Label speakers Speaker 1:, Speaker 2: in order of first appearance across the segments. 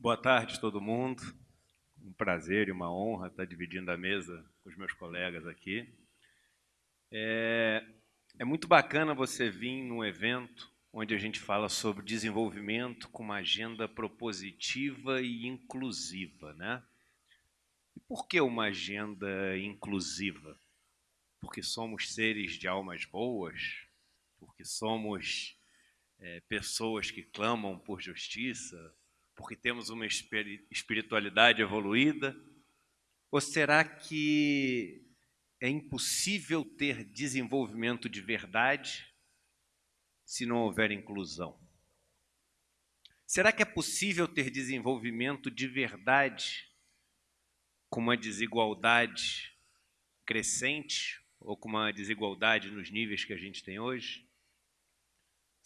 Speaker 1: Boa tarde, todo mundo. Um prazer e uma honra estar dividindo a mesa com os meus colegas aqui. É, é muito bacana você vir num evento onde a gente fala sobre desenvolvimento com uma agenda propositiva e inclusiva, né? E por que uma agenda inclusiva? Porque somos seres de almas boas? Porque somos é, pessoas que clamam por justiça? Porque temos uma espiritualidade evoluída? Ou será que é impossível ter desenvolvimento de verdade se não houver inclusão? Será que é possível ter desenvolvimento de verdade com uma desigualdade crescente ou com uma desigualdade nos níveis que a gente tem hoje?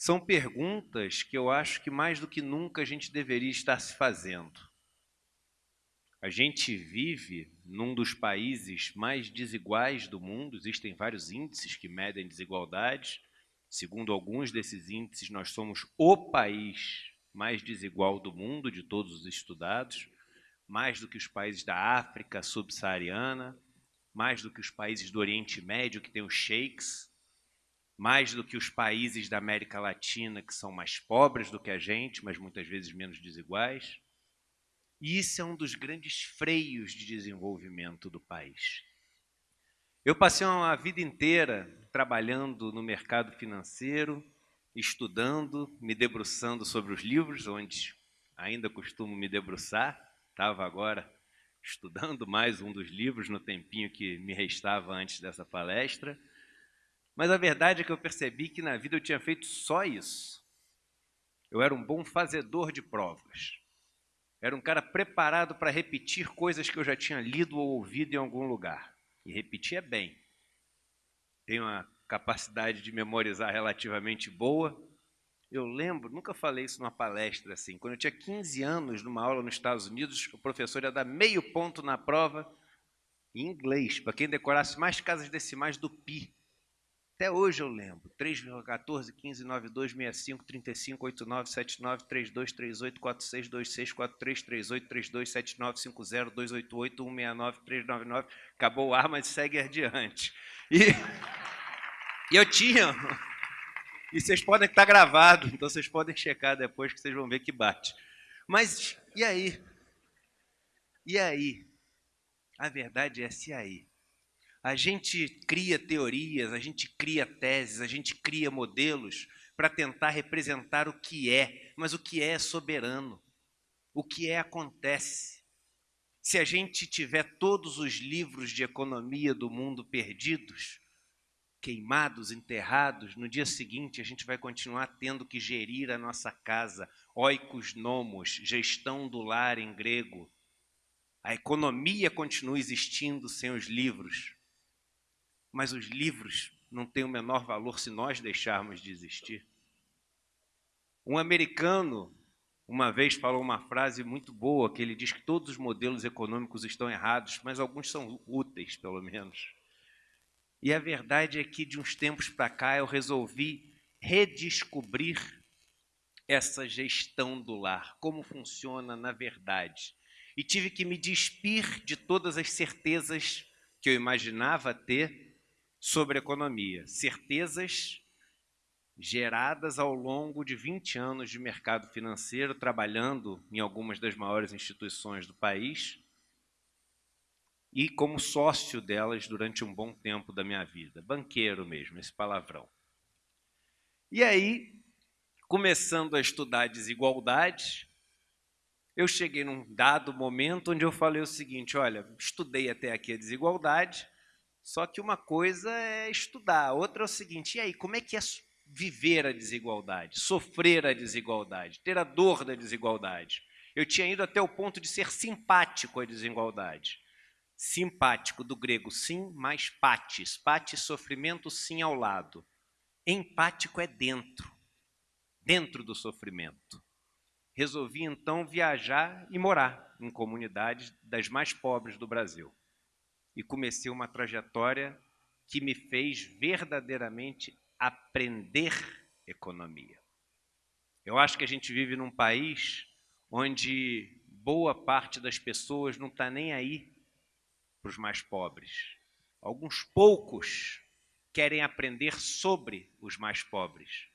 Speaker 1: São perguntas que eu acho que mais do que nunca a gente deveria estar se fazendo. A gente vive num dos países mais desiguais do mundo, existem vários índices que medem desigualdades. Segundo alguns desses índices, nós somos o país mais desigual do mundo, de todos os estudados, mais do que os países da África subsaariana, mais do que os países do Oriente Médio, que têm os sheiks, mais do que os países da América Latina, que são mais pobres do que a gente, mas muitas vezes menos desiguais. E isso é um dos grandes freios de desenvolvimento do país. Eu passei uma vida inteira trabalhando no mercado financeiro, estudando, me debruçando sobre os livros, onde ainda costumo me debruçar. Estava agora estudando mais um dos livros no tempinho que me restava antes dessa palestra. Mas a verdade é que eu percebi que na vida eu tinha feito só isso. Eu era um bom fazedor de provas. Era um cara preparado para repetir coisas que eu já tinha lido ou ouvido em algum lugar. E repetia bem. Tenho uma capacidade de memorizar relativamente boa. Eu lembro, nunca falei isso numa palestra assim, quando eu tinha 15 anos, numa aula nos Estados Unidos, o professor ia dar meio ponto na prova em inglês, para quem decorasse mais casas decimais do pi. Até hoje eu lembro. 3,14, 15, 92, 65, 35, 89, 79, 32, 38, 46, 26, 43, 38, 32, 79, 50, 288, 169, 399. Acabou o ar, mas segue adiante. E, e eu tinha... E vocês podem estar gravado, então vocês podem checar depois que vocês vão ver que bate. Mas e aí? E aí? A verdade é se aí. A gente cria teorias, a gente cria teses, a gente cria modelos para tentar representar o que é, mas o que é é soberano. O que é acontece. Se a gente tiver todos os livros de economia do mundo perdidos, queimados, enterrados, no dia seguinte a gente vai continuar tendo que gerir a nossa casa, oikos nomos, gestão do lar em grego. A economia continua existindo sem os livros, mas os livros não têm o menor valor se nós deixarmos de existir. Um americano uma vez falou uma frase muito boa, que ele diz que todos os modelos econômicos estão errados, mas alguns são úteis, pelo menos. E a verdade é que de uns tempos para cá eu resolvi redescobrir essa gestão do lar, como funciona na verdade. E tive que me despir de todas as certezas que eu imaginava ter sobre economia, certezas geradas ao longo de 20 anos de mercado financeiro, trabalhando em algumas das maiores instituições do país e como sócio delas durante um bom tempo da minha vida, banqueiro mesmo, esse palavrão. E aí, começando a estudar desigualdade, eu cheguei num dado momento onde eu falei o seguinte, olha, estudei até aqui a desigualdade, só que uma coisa é estudar, outra é o seguinte, e aí, como é que é viver a desigualdade, sofrer a desigualdade, ter a dor da desigualdade? Eu tinha ido até o ponto de ser simpático à desigualdade. Simpático, do grego sim, mais patis. Patis, sofrimento, sim ao lado. Empático é dentro, dentro do sofrimento. Resolvi então viajar e morar em comunidades das mais pobres do Brasil e comecei uma trajetória que me fez verdadeiramente aprender economia. Eu acho que a gente vive num país onde boa parte das pessoas não está nem aí para os mais pobres. Alguns poucos querem aprender sobre os mais pobres,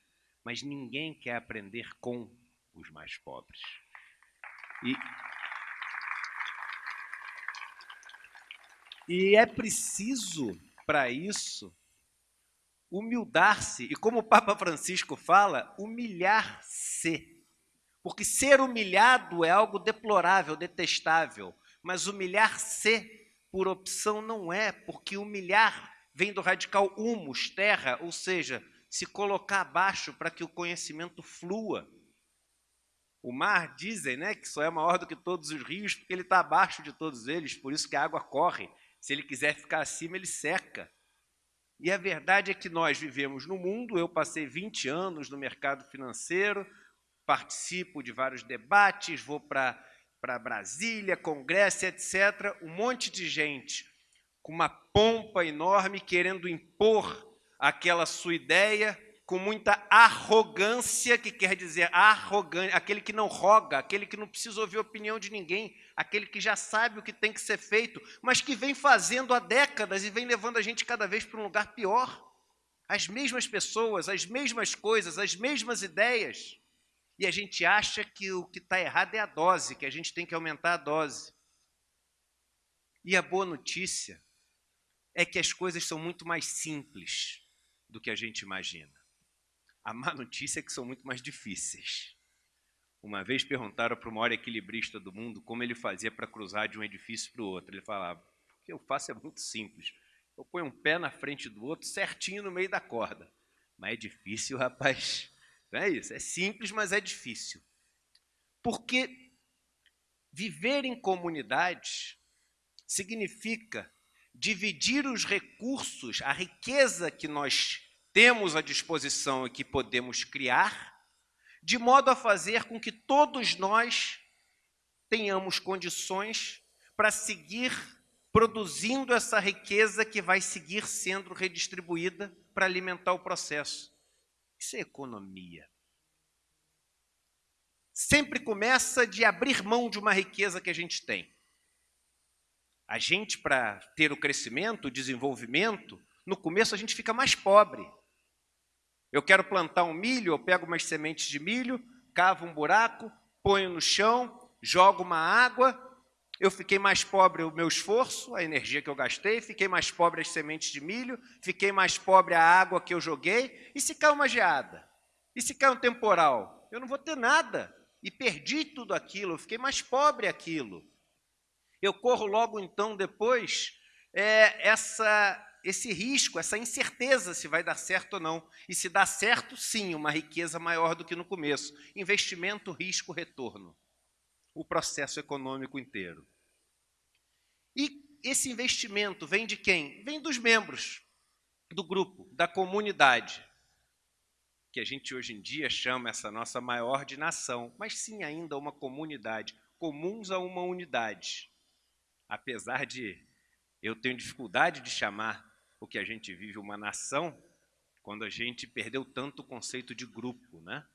Speaker 1: mas ninguém quer aprender com os mais pobres. E, e é preciso, para isso, humildar-se, e como o Papa Francisco fala, humilhar-se. Porque ser humilhado é algo deplorável, detestável, mas humilhar-se por opção não é, porque humilhar vem do radical humus, terra, ou seja, se colocar abaixo para que o conhecimento flua. O mar, dizem, né, que só é maior do que todos os rios, porque ele está abaixo de todos eles, por isso que a água corre. Se ele quiser ficar acima, ele seca. E a verdade é que nós vivemos no mundo, eu passei 20 anos no mercado financeiro, participo de vários debates, vou para Brasília, congresso, etc. Um monte de gente com uma pompa enorme querendo impor aquela sua ideia, com muita arrogância, que quer dizer arrogante, aquele que não roga, aquele que não precisa ouvir a opinião de ninguém, aquele que já sabe o que tem que ser feito, mas que vem fazendo há décadas e vem levando a gente cada vez para um lugar pior. As mesmas pessoas, as mesmas coisas, as mesmas ideias e a gente acha que o que está errado é a dose, que a gente tem que aumentar a dose. E a boa notícia é que as coisas são muito mais simples do que a gente imagina. A má notícia é que são muito mais difíceis. Uma vez perguntaram para o maior equilibrista do mundo como ele fazia para cruzar de um edifício para o outro. Ele falava: o que eu faço é muito simples. Eu ponho um pé na frente do outro, certinho no meio da corda. Mas é difícil, rapaz. Não é isso? É simples, mas é difícil. Porque viver em comunidade significa dividir os recursos, a riqueza que nós temos à disposição e que podemos criar, de modo a fazer com que todos nós tenhamos condições para seguir produzindo essa riqueza que vai seguir sendo redistribuída para alimentar o processo. Isso é economia. Sempre começa de abrir mão de uma riqueza que a gente tem. A gente, para ter o crescimento, o desenvolvimento, no começo a gente fica mais pobre. Eu quero plantar um milho, eu pego umas sementes de milho, cavo um buraco, ponho no chão, jogo uma água, eu fiquei mais pobre o meu esforço, a energia que eu gastei, fiquei mais pobre as sementes de milho, fiquei mais pobre a água que eu joguei. E se cai uma geada? E se cai um temporal? Eu não vou ter nada. E perdi tudo aquilo, eu fiquei mais pobre aquilo. Eu corro logo então depois é, essa, esse risco, essa incerteza se vai dar certo ou não. E se dá certo, sim, uma riqueza maior do que no começo. Investimento, risco, retorno o processo econômico inteiro. E esse investimento vem de quem? Vem dos membros do grupo, da comunidade, que a gente hoje em dia chama essa nossa maior de nação, mas sim ainda uma comunidade, comuns a uma unidade. Apesar de eu ter dificuldade de chamar o que a gente vive uma nação, quando a gente perdeu tanto o conceito de grupo, né?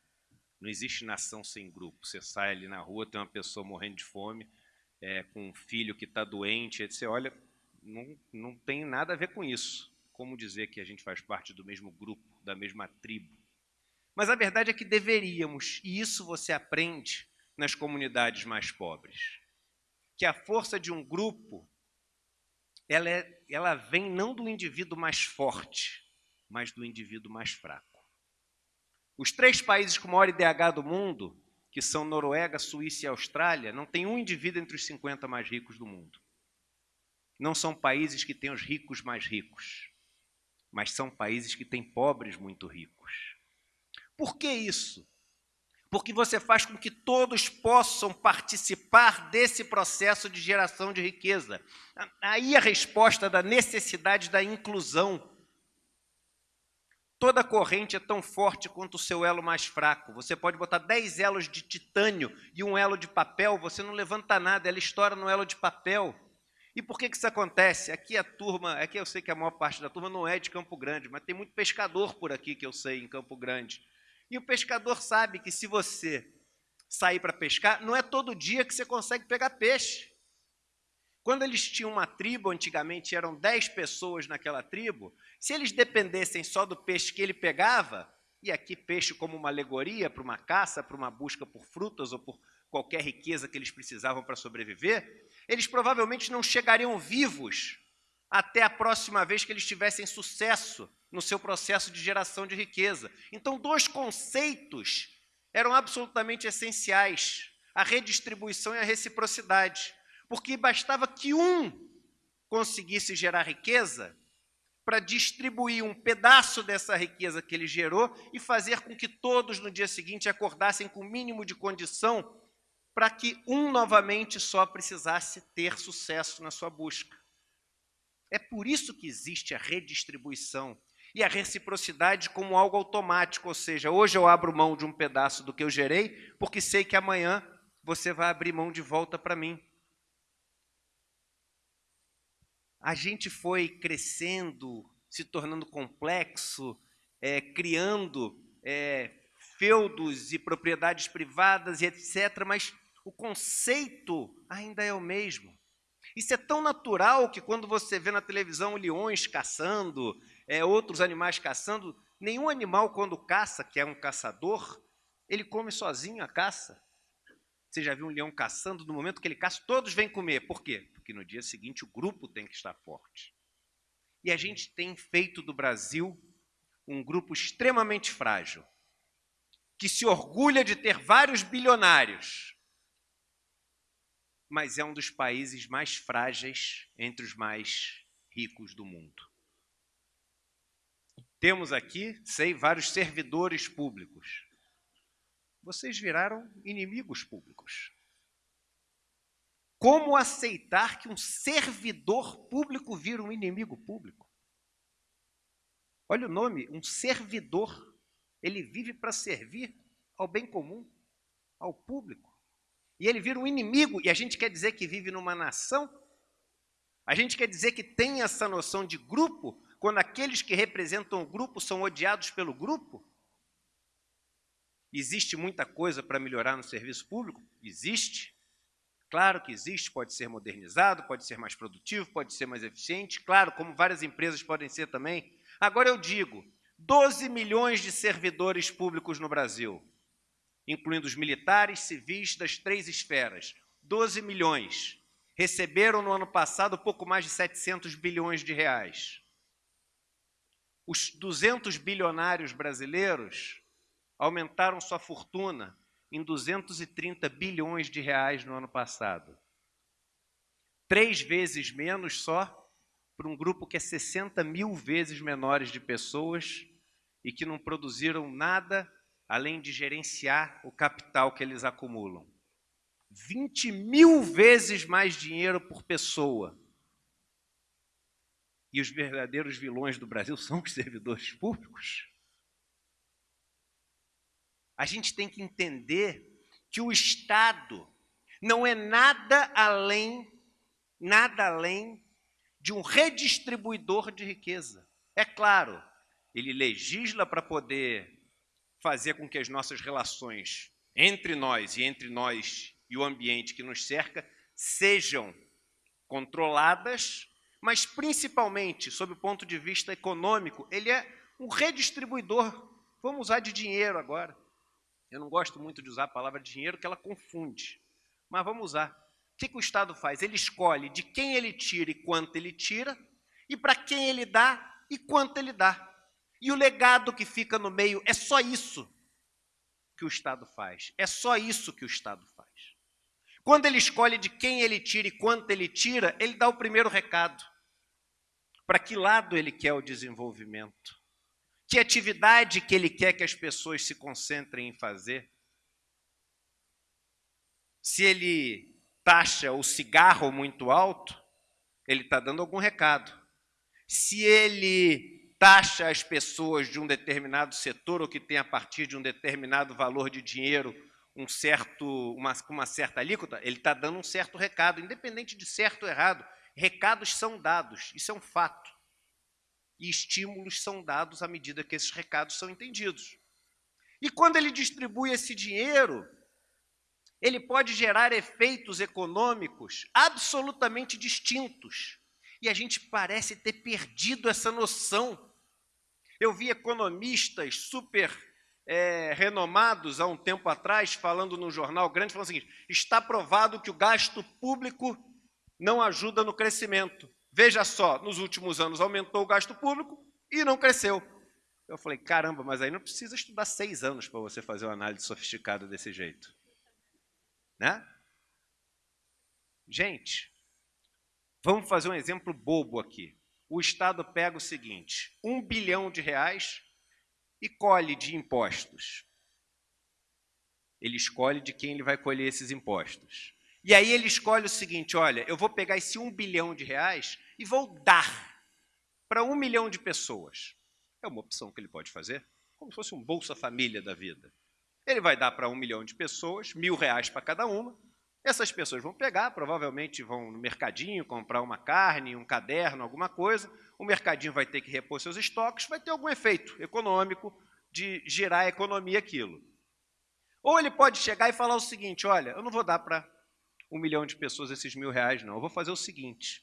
Speaker 1: Não existe nação sem grupo. Você sai ali na rua, tem uma pessoa morrendo de fome, é, com um filho que está doente, você olha, não, não tem nada a ver com isso. Como dizer que a gente faz parte do mesmo grupo, da mesma tribo? Mas a verdade é que deveríamos, e isso você aprende nas comunidades mais pobres, que a força de um grupo, ela, é, ela vem não do indivíduo mais forte, mas do indivíduo mais fraco. Os três países com maior IDH do mundo, que são Noruega, Suíça e Austrália, não tem um indivíduo entre os 50 mais ricos do mundo. Não são países que têm os ricos mais ricos, mas são países que têm pobres muito ricos. Por que isso? Porque você faz com que todos possam participar desse processo de geração de riqueza. Aí a resposta da necessidade da inclusão Toda corrente é tão forte quanto o seu elo mais fraco. Você pode botar 10 elos de titânio e um elo de papel, você não levanta nada, ela estoura no elo de papel. E por que, que isso acontece? Aqui a turma, aqui eu sei que a maior parte da turma não é de Campo Grande, mas tem muito pescador por aqui que eu sei em Campo Grande. E o pescador sabe que se você sair para pescar, não é todo dia que você consegue pegar peixe. Quando eles tinham uma tribo, antigamente eram 10 pessoas naquela tribo, se eles dependessem só do peixe que ele pegava, e aqui peixe como uma alegoria para uma caça, para uma busca por frutas ou por qualquer riqueza que eles precisavam para sobreviver, eles provavelmente não chegariam vivos até a próxima vez que eles tivessem sucesso no seu processo de geração de riqueza. Então, dois conceitos eram absolutamente essenciais: a redistribuição e a reciprocidade porque bastava que um conseguisse gerar riqueza para distribuir um pedaço dessa riqueza que ele gerou e fazer com que todos no dia seguinte acordassem com o mínimo de condição para que um novamente só precisasse ter sucesso na sua busca. É por isso que existe a redistribuição e a reciprocidade como algo automático, ou seja, hoje eu abro mão de um pedaço do que eu gerei, porque sei que amanhã você vai abrir mão de volta para mim. a gente foi crescendo, se tornando complexo, é, criando é, feudos e propriedades privadas e etc., mas o conceito ainda é o mesmo. Isso é tão natural que quando você vê na televisão leões caçando, é, outros animais caçando, nenhum animal, quando caça, que é um caçador, ele come sozinho a caça. Você já viu um leão caçando? No momento que ele caça, todos vêm comer. Por quê? porque no dia seguinte o grupo tem que estar forte. E a gente tem feito do Brasil um grupo extremamente frágil, que se orgulha de ter vários bilionários, mas é um dos países mais frágeis entre os mais ricos do mundo. Temos aqui, sei, vários servidores públicos. Vocês viraram inimigos públicos. Como aceitar que um servidor público vira um inimigo público? Olha o nome, um servidor. Ele vive para servir ao bem comum, ao público. E ele vira um inimigo, e a gente quer dizer que vive numa nação? A gente quer dizer que tem essa noção de grupo, quando aqueles que representam o grupo são odiados pelo grupo? Existe muita coisa para melhorar no serviço público? Existe. Claro que existe, pode ser modernizado, pode ser mais produtivo, pode ser mais eficiente, claro, como várias empresas podem ser também. Agora eu digo, 12 milhões de servidores públicos no Brasil, incluindo os militares, civis das três esferas. 12 milhões. Receberam no ano passado pouco mais de 700 bilhões de reais. Os 200 bilionários brasileiros aumentaram sua fortuna em 230 bilhões de reais no ano passado. Três vezes menos só para um grupo que é 60 mil vezes menores de pessoas e que não produziram nada além de gerenciar o capital que eles acumulam. 20 mil vezes mais dinheiro por pessoa. E os verdadeiros vilões do Brasil são os servidores públicos. A gente tem que entender que o Estado não é nada além, nada além de um redistribuidor de riqueza. É claro, ele legisla para poder fazer com que as nossas relações entre nós e entre nós e o ambiente que nos cerca sejam controladas, mas principalmente, sob o ponto de vista econômico, ele é um redistribuidor. Vamos usar de dinheiro agora. Eu não gosto muito de usar a palavra dinheiro, que ela confunde. Mas vamos usar. O que, que o Estado faz? Ele escolhe de quem ele tira e quanto ele tira, e para quem ele dá e quanto ele dá. E o legado que fica no meio é só isso que o Estado faz. É só isso que o Estado faz. Quando ele escolhe de quem ele tira e quanto ele tira, ele dá o primeiro recado. Para que lado ele quer o desenvolvimento? Que atividade que ele quer que as pessoas se concentrem em fazer? Se ele taxa o cigarro muito alto, ele está dando algum recado. Se ele taxa as pessoas de um determinado setor ou que tem a partir de um determinado valor de dinheiro um certo, uma, uma certa alíquota, ele está dando um certo recado, independente de certo ou errado. Recados são dados, isso é um fato e estímulos são dados à medida que esses recados são entendidos. E quando ele distribui esse dinheiro,
Speaker 2: ele pode gerar efeitos econômicos absolutamente distintos. E a gente parece ter perdido essa noção. Eu vi economistas super é, renomados há um tempo atrás, falando num jornal grande, falando o seguinte: está provado que o gasto público não ajuda no crescimento. Veja só, nos últimos anos aumentou o gasto público e não cresceu. Eu falei, caramba, mas aí não precisa estudar seis anos para você fazer uma análise sofisticada desse jeito. Né? Gente, vamos fazer um exemplo bobo aqui. O Estado pega o seguinte: um bilhão de reais e colhe de impostos. Ele escolhe de quem ele vai colher esses impostos. E aí ele escolhe o seguinte: olha, eu vou pegar esse um bilhão de reais e vou dar para um milhão de pessoas. É uma opção que ele pode fazer, como se fosse um Bolsa Família da vida. Ele vai dar para um milhão de pessoas, mil reais para cada uma. Essas pessoas vão pegar, provavelmente vão no mercadinho comprar uma carne, um caderno, alguma coisa. O mercadinho vai ter que repor seus estoques, vai ter algum efeito econômico de gerar a economia aquilo. Ou ele pode chegar e falar o seguinte: olha, eu não vou dar para um milhão de pessoas esses mil reais, não. Eu vou fazer o seguinte: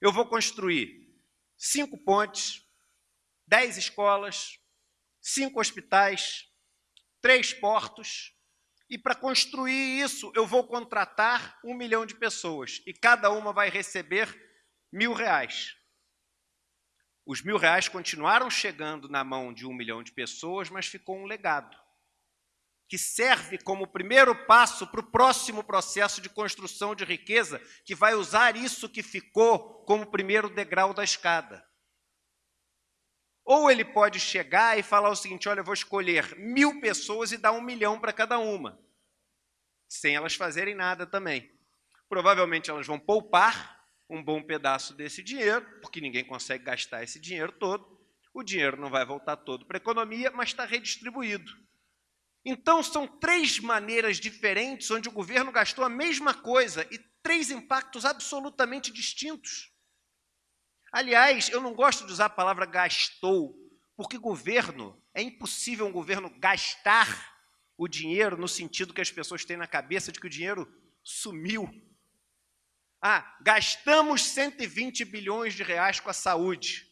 Speaker 2: eu vou construir cinco pontes, dez escolas, cinco hospitais, três portos, e para construir isso eu vou contratar um milhão de pessoas, e cada uma vai receber mil reais. Os mil reais continuaram chegando na mão de um milhão de pessoas, mas ficou um legado, que serve como primeiro passo para o próximo processo de construção de riqueza, que vai usar isso que ficou como primeiro degrau da escada. Ou ele pode chegar e falar o seguinte: olha, eu vou escolher mil pessoas e dar um milhão para cada uma, sem elas fazerem nada também. Provavelmente elas vão poupar um bom pedaço desse dinheiro, porque ninguém consegue gastar esse dinheiro todo. O dinheiro não vai voltar todo para a economia, mas está redistribuído. Então, são três maneiras diferentes onde o governo gastou a mesma coisa e três impactos absolutamente distintos. Aliás, eu não gosto de usar a palavra gastou, porque governo, é impossível um governo gastar o dinheiro no sentido que as pessoas têm na cabeça de que o dinheiro sumiu. Ah, gastamos 120 bilhões de reais com a saúde.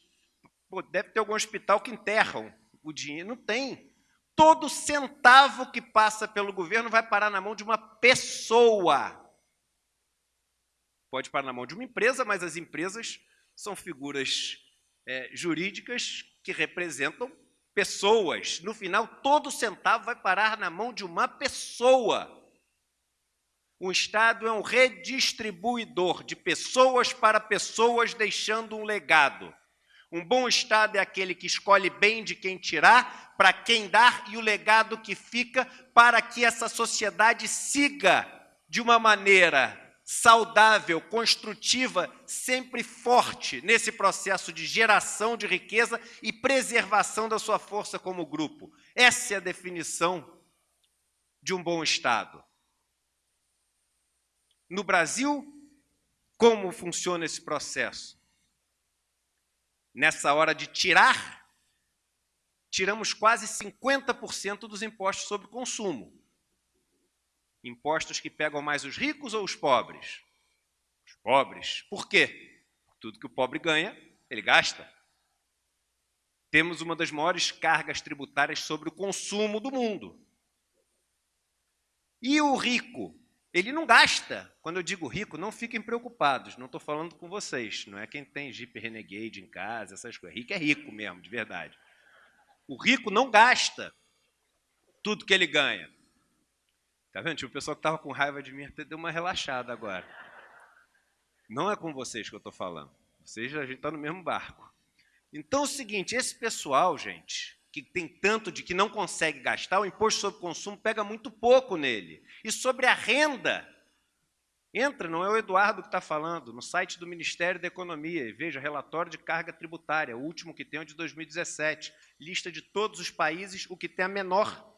Speaker 2: Pô, deve ter algum hospital que enterram o dinheiro. Não tem. Todo centavo que passa pelo governo vai parar na mão de uma pessoa. Pode parar na mão de uma empresa, mas as empresas são figuras é, jurídicas que representam pessoas. No final, todo centavo vai parar na mão de uma pessoa. O Estado é um redistribuidor de pessoas para pessoas, deixando um legado. Um bom Estado é aquele que escolhe bem de quem tirar, para quem dar, e o legado que fica para que essa sociedade siga de uma maneira saudável, construtiva, sempre forte nesse processo de geração de riqueza e preservação da sua força como grupo. Essa é a definição de um bom Estado. No Brasil, como funciona esse processo? Nessa hora de tirar, tiramos quase 50% dos impostos sobre consumo. Impostos que pegam mais os ricos ou os pobres? Os pobres. Por quê? Tudo que o pobre ganha, ele gasta. Temos uma das maiores cargas tributárias sobre o consumo do mundo. E o rico? Ele não gasta. Quando eu digo rico, não fiquem preocupados. Não estou falando com vocês. Não é quem tem Jeep Renegade em casa, essas coisas. Rico é rico mesmo, de verdade. O rico não gasta tudo que ele ganha. Tá vendo? Tipo, o pessoal que estava com raiva de mim deu uma relaxada agora. Não é com vocês que eu estou falando. Vocês, a gente está no mesmo barco. Então é o seguinte, esse pessoal, gente, que tem tanto de que não consegue gastar, o imposto sobre consumo pega muito pouco nele. E sobre a renda, entra, não é o Eduardo que está falando, no site do Ministério da Economia e veja relatório de carga tributária, o último que tem é de 2017, lista de todos os países, o que tem a menor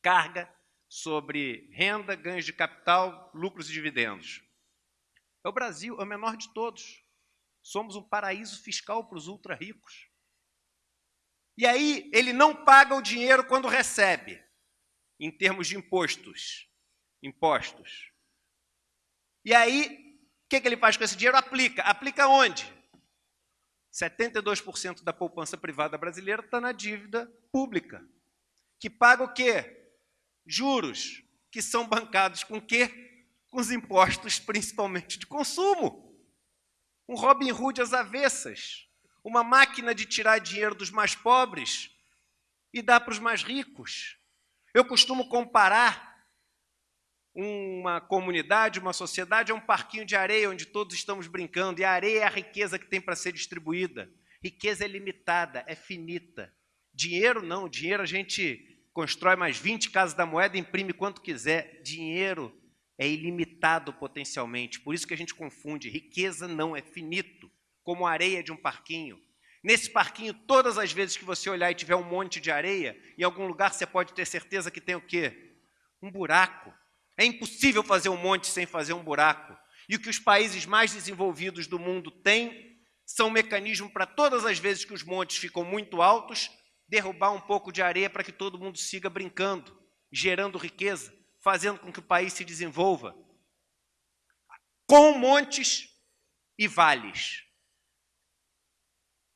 Speaker 2: carga sobre renda, ganhos de capital, lucros e dividendos. É o Brasil, é o menor de todos. Somos um paraíso fiscal para os ultra ricos. E aí ele não paga o dinheiro quando recebe, em termos de impostos. impostos. E aí, o que, que ele faz com esse dinheiro? Aplica. Aplica onde? 72% da poupança privada brasileira está na dívida pública, que paga o quê? Juros, que são bancados com quê? Com os impostos, principalmente de consumo. Um Robin Hood às avessas, uma máquina de tirar dinheiro dos mais pobres e dar para os mais ricos. Eu costumo comparar uma comunidade, uma sociedade, é um parquinho de areia onde todos estamos brincando, e a areia é a riqueza que tem para ser distribuída. Riqueza é limitada, é finita. Dinheiro não, dinheiro a gente constrói mais 20 casas da moeda, imprime quanto quiser. Dinheiro é ilimitado potencialmente, por isso que a gente confunde. Riqueza não é finito, como a areia de um parquinho. Nesse parquinho, todas as vezes que você olhar e tiver um monte de areia, em algum lugar você pode ter certeza que tem o quê? Um buraco. É impossível fazer um monte sem fazer um buraco. E o que os países mais desenvolvidos do mundo têm são mecanismos para todas as vezes que os montes ficam muito altos, derrubar um pouco de areia para que todo mundo siga brincando, gerando riqueza, fazendo com que o país se desenvolva. Com montes e vales.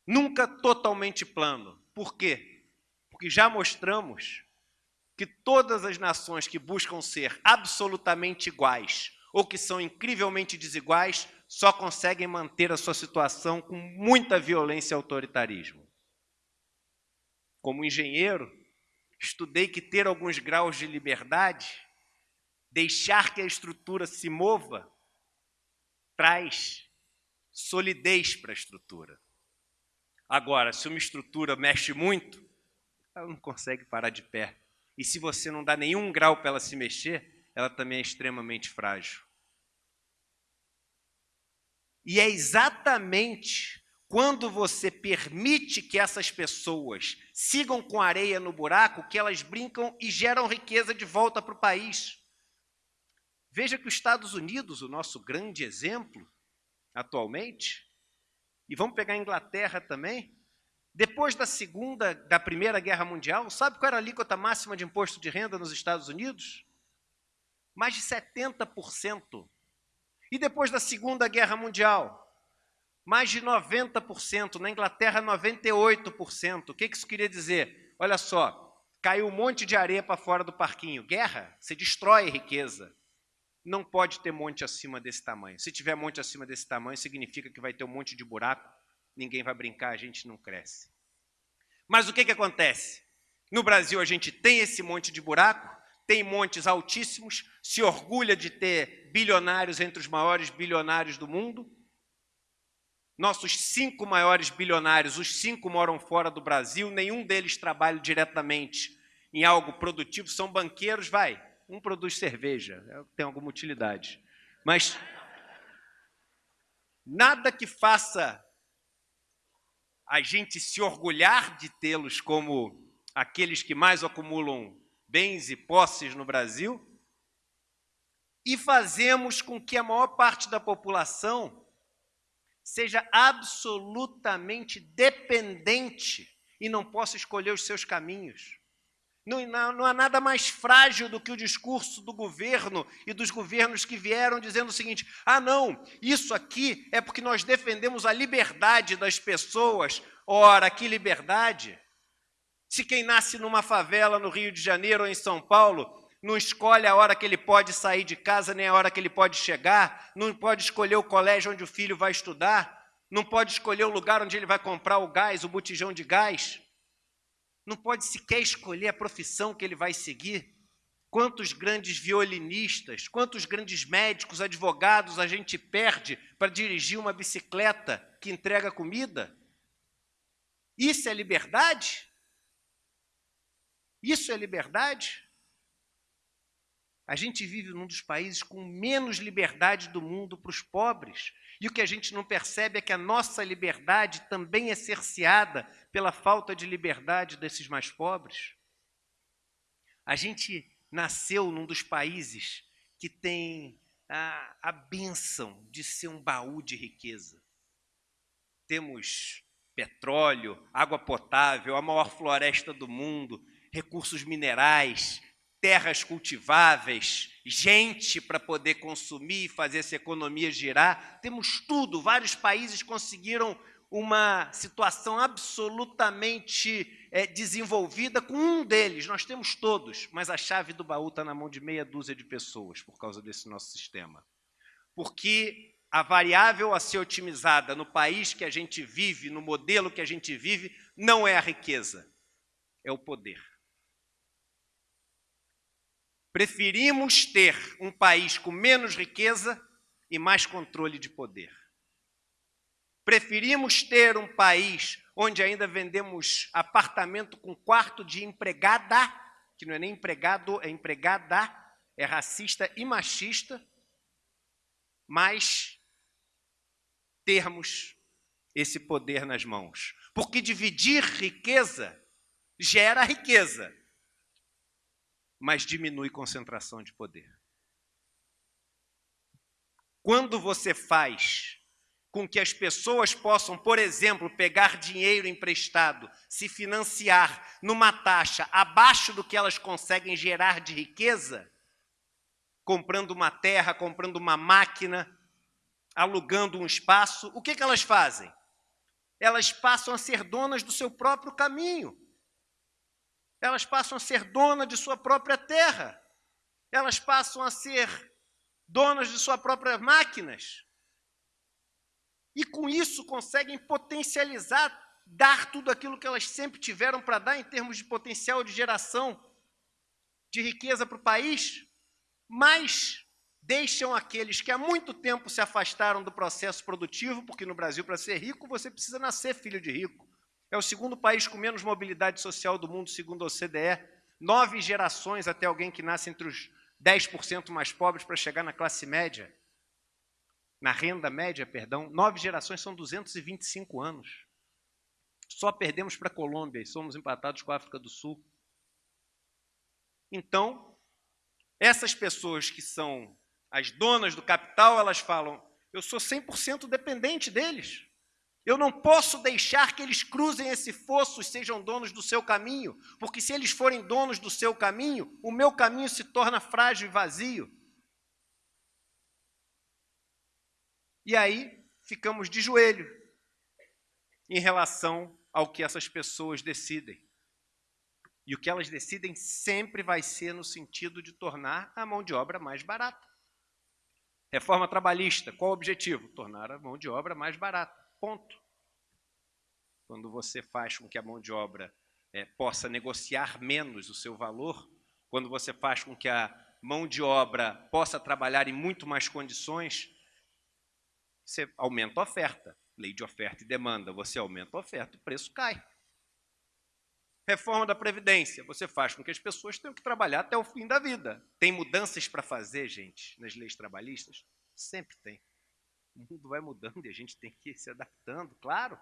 Speaker 2: Nunca totalmente plano. Por quê? Porque já mostramos que todas as nações que buscam ser absolutamente iguais ou que são incrivelmente desiguais só conseguem manter a sua situação com muita violência e autoritarismo. Como engenheiro, estudei que ter alguns graus de liberdade, deixar que a estrutura se mova, traz solidez para a estrutura. Agora, se uma estrutura mexe muito, ela não consegue parar de pé. E se você não dá nenhum grau para ela se mexer, ela também é extremamente frágil. E é exatamente quando você permite que essas pessoas sigam com areia no buraco que elas brincam e geram riqueza de volta para o país. Veja que os Estados Unidos, o nosso grande exemplo atualmente, e vamos pegar a Inglaterra também, depois da segunda, da primeira guerra mundial, sabe qual era a alíquota máxima de imposto de renda nos Estados Unidos? Mais de 70%. E depois da segunda guerra mundial, mais de 90%. Na Inglaterra, 98%. O que isso queria dizer? Olha só, caiu um monte de areia para fora do parquinho. Guerra, você destrói riqueza. Não pode ter monte acima desse tamanho. Se tiver monte acima desse tamanho, significa que vai ter um monte de buraco ninguém vai brincar, a gente não cresce. Mas o que, que acontece? No Brasil, a gente tem esse monte de buraco, tem montes altíssimos, se orgulha de ter bilionários entre os maiores bilionários do mundo. Nossos cinco maiores bilionários, os cinco moram fora do Brasil, nenhum deles trabalha diretamente em algo produtivo, são banqueiros, vai. Um produz cerveja, é, tem alguma utilidade. Mas nada que faça a gente se orgulhar de tê-los como aqueles que mais acumulam bens e posses no Brasil, e fazemos com que a maior parte da população seja absolutamente dependente e não possa escolher os seus caminhos. Não, não, não, há nada mais frágil do que o discurso do governo e dos governos que vieram dizendo o seguinte: ah, não, isso aqui é porque nós defendemos a liberdade das pessoas. Ora, que liberdade! Se quem nasce numa favela no Rio de Janeiro ou em São Paulo não escolhe a hora que ele pode sair de casa, nem a hora que ele pode chegar, não pode escolher o colégio onde o filho vai estudar, não pode escolher o lugar onde ele vai comprar o gás, o botijão de gás não pode sequer escolher a profissão que ele vai seguir. Quantos grandes violinistas, quantos grandes médicos, advogados a gente perde para dirigir uma bicicleta que entrega comida? Isso é liberdade? Isso é liberdade? A gente vive num dos países com menos liberdade do mundo para os pobres. E o que a gente não percebe é que a nossa liberdade também é cerceada pela falta de liberdade desses mais pobres. A gente nasceu num dos países que tem a, a benção de ser um baú de riqueza. Temos petróleo, água potável, a maior floresta do mundo, recursos minerais, terras cultiváveis, gente para poder consumir e fazer essa economia girar. Temos tudo. Vários países conseguiram uma situação absolutamente é, desenvolvida com um deles. Nós temos todos, mas a chave do baú está na mão de meia dúzia de pessoas por causa desse nosso sistema. Porque a variável a ser otimizada no país que a gente vive, no modelo que a gente vive, não é a riqueza, é o poder. Preferimos ter um país com menos riqueza e mais controle de poder. Preferimos ter um país onde ainda vendemos apartamento com quarto de empregada, que não é nem empregado, é empregada, é racista e machista, mas termos esse poder nas mãos. Porque dividir riqueza gera riqueza, mas diminui concentração de poder. Quando você faz com que as pessoas possam, por exemplo, pegar dinheiro emprestado, se financiar numa taxa abaixo do que elas conseguem gerar de riqueza, comprando uma terra, comprando uma máquina, alugando um espaço, o que, que elas fazem? Elas passam a ser donas do seu próprio caminho. Elas passam a ser donas de sua própria terra. Elas passam a ser donas de suas próprias máquinas. E com isso conseguem potencializar, dar tudo aquilo que elas sempre tiveram para dar em termos de potencial de geração de riqueza para o país, mas deixam aqueles que há muito tempo se afastaram do processo produtivo, porque no Brasil, para ser rico, você precisa nascer filho de rico. É o segundo país com menos mobilidade social do mundo, segundo a OCDE. Nove gerações até alguém que nasce entre os 10% mais pobres para chegar na classe média. Na renda média, perdão. Nove gerações são 225 anos. Só perdemos para a Colômbia e somos empatados com a África do Sul. Então, essas pessoas que são as donas do capital, elas falam, eu sou 100% dependente deles. Eu não posso deixar que eles cruzem esse fosso e sejam donos do seu caminho, porque se eles forem donos do seu caminho, o meu caminho se torna frágil e vazio. E aí ficamos de joelho em relação ao que essas pessoas decidem. E o que elas decidem sempre vai ser no sentido de tornar a mão de obra mais barata. Reforma trabalhista, qual o objetivo? Tornar a mão de obra mais barata. Ponto. Quando você faz com que a mão de obra é, possa negociar menos o seu valor, quando você faz com que a mão de obra possa trabalhar em muito mais condições, você aumenta a oferta. Lei de oferta e demanda, você aumenta a oferta, o preço cai. Reforma da Previdência, você faz com que as pessoas tenham que trabalhar até o fim da vida. Tem mudanças para fazer, gente, nas leis trabalhistas? Sempre tem. O mundo vai mudando e a gente tem que ir se adaptando, claro.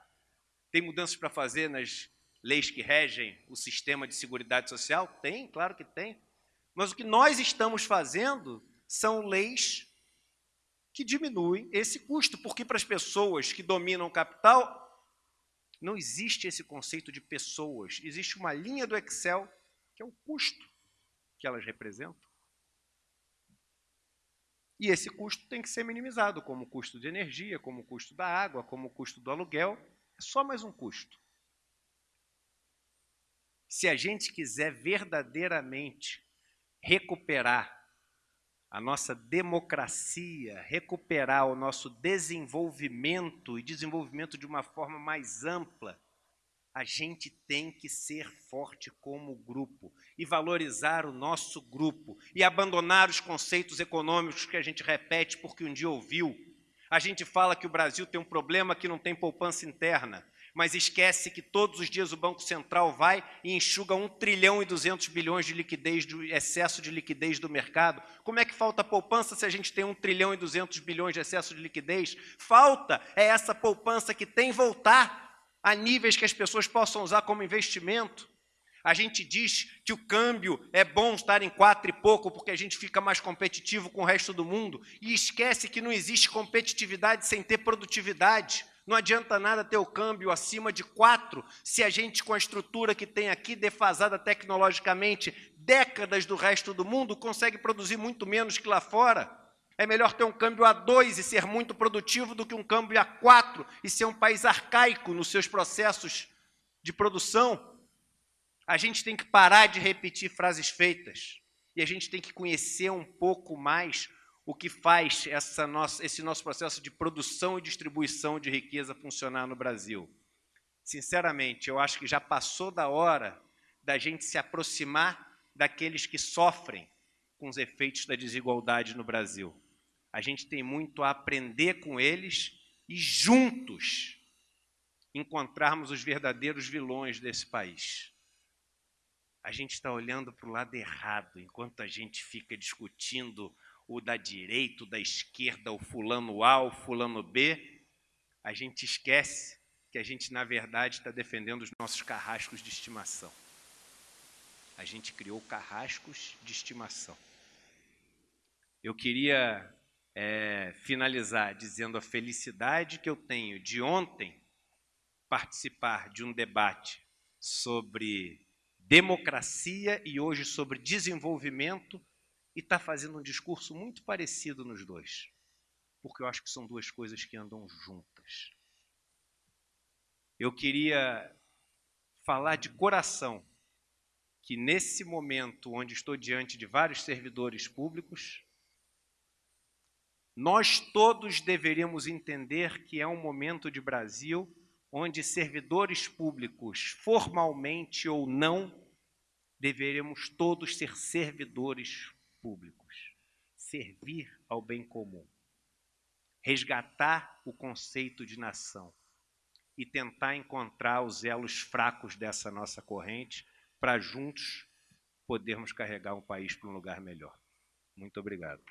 Speaker 2: Tem mudanças para fazer nas leis que regem o sistema de seguridade social? Tem, claro que tem. Mas o que nós estamos fazendo são leis que diminuem esse custo, porque para as pessoas que dominam o capital, não existe esse conceito de pessoas, existe uma linha do Excel que é o custo que elas representam. E esse custo tem que ser minimizado, como o custo de energia, como o custo da água, como o custo do aluguel. É só mais um custo. Se a gente quiser verdadeiramente recuperar a nossa democracia, recuperar o nosso desenvolvimento e desenvolvimento de uma forma mais ampla, a gente tem que ser forte como grupo e valorizar o nosso grupo e abandonar os conceitos econômicos que a gente repete porque um dia ouviu. A gente fala que o Brasil tem um problema que não tem poupança interna, mas esquece que todos os dias o Banco Central vai e enxuga 1 trilhão e 200 bilhões de liquidez, do excesso de liquidez do mercado. Como é que falta poupança se a gente tem 1 trilhão e 200 bilhões de excesso de liquidez? Falta é essa poupança que tem voltar a níveis que as pessoas possam usar como investimento. A gente diz que o câmbio é bom estar em quatro e pouco porque a gente fica mais competitivo com o resto do mundo e esquece que não existe competitividade sem ter produtividade. Não adianta nada ter o câmbio acima de quatro se a gente, com a estrutura que tem aqui, defasada tecnologicamente, décadas do resto do mundo, consegue produzir muito menos que lá fora. É melhor ter um câmbio a 2 e ser muito produtivo do que um câmbio a 4 e ser um país arcaico nos seus processos de produção. A gente tem que parar de repetir frases feitas e a gente tem que conhecer um pouco mais o que faz essa nossa, esse nosso processo de produção e distribuição de riqueza funcionar no Brasil. Sinceramente, eu acho que já passou da hora da gente se aproximar daqueles que sofrem com os efeitos da desigualdade no Brasil. A gente tem muito a aprender com eles e juntos encontrarmos os verdadeiros vilões desse país. A gente está olhando para o lado errado, enquanto a gente fica discutindo o da direita, o da esquerda, o fulano A, o fulano B, a gente esquece que a gente, na verdade, está defendendo os nossos carrascos de estimação. A gente criou carrascos de estimação. Eu queria é, finalizar dizendo a felicidade que eu tenho de ontem participar de um debate sobre democracia e hoje sobre desenvolvimento e está fazendo um discurso muito parecido nos dois, porque eu acho que são duas coisas que andam juntas. Eu queria falar de coração que nesse momento onde estou diante de vários servidores públicos, nós todos deveríamos entender que é um momento de Brasil onde servidores públicos, formalmente ou não, deveríamos todos ser servidores públicos, servir ao bem comum, resgatar o conceito de nação e tentar encontrar os elos fracos dessa nossa corrente para juntos podermos carregar um país para um lugar melhor. Muito obrigado.